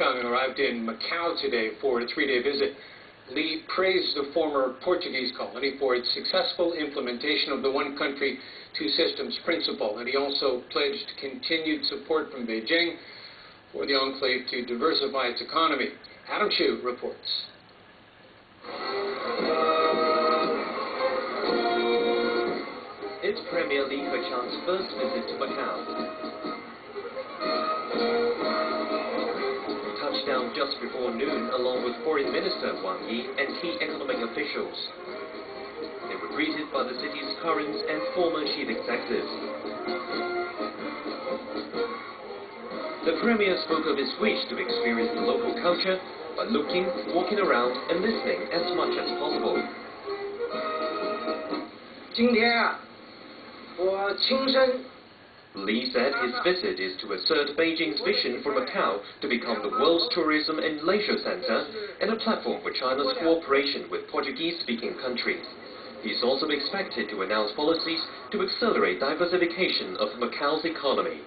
Chung arrived in Macau today for a three-day visit. Li praised the former Portuguese colony for its successful implementation of the one country, two systems principle, and he also pledged continued support from Beijing for the enclave to diversify its economy. Adam Chu reports. It's Premier Li Keqiang's first visit to Macau. just before noon along with Foreign Minister Wang Yi and key economic officials. They were greeted by the city's current and former chief executives. The Premier spoke of his wish to experience the local culture by looking, walking around and listening as much as possible. 今天啊，我亲身 Li said his visit is to assert Beijing's vision for Macau to become the world's tourism and leisure center and a platform for China's cooperation with Portuguese-speaking countries. He's also expected to announce policies to accelerate diversification of Macau's economy.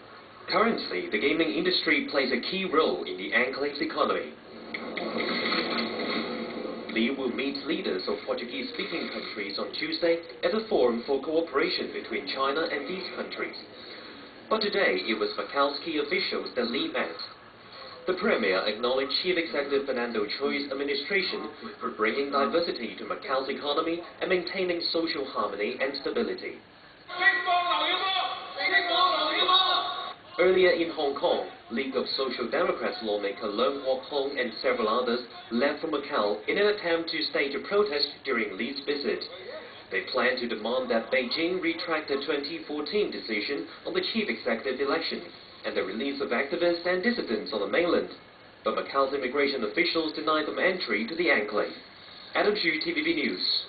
Currently, the gaming industry plays a key role in the enclave's economy. Li will meet leaders of Portuguese-speaking countries on Tuesday at a forum for cooperation between China and these countries. But today, it was key officials that Li met. The Premier acknowledged Chief Executive Fernando Chui's administration for bringing diversity to Macau's economy and maintaining social harmony and stability. Earlier in Hong Kong, League of Social Democrats lawmaker Leung Kwok Hung and several others left for Macau in an attempt to stage a protest during Li's visit. Plan to demand that Beijing retract the 2014 decision on the chief executive election and the release of activists and dissidents on the mainland. But Macau's immigration officials denied them entry to the enclave. Adam Xu, TVB News.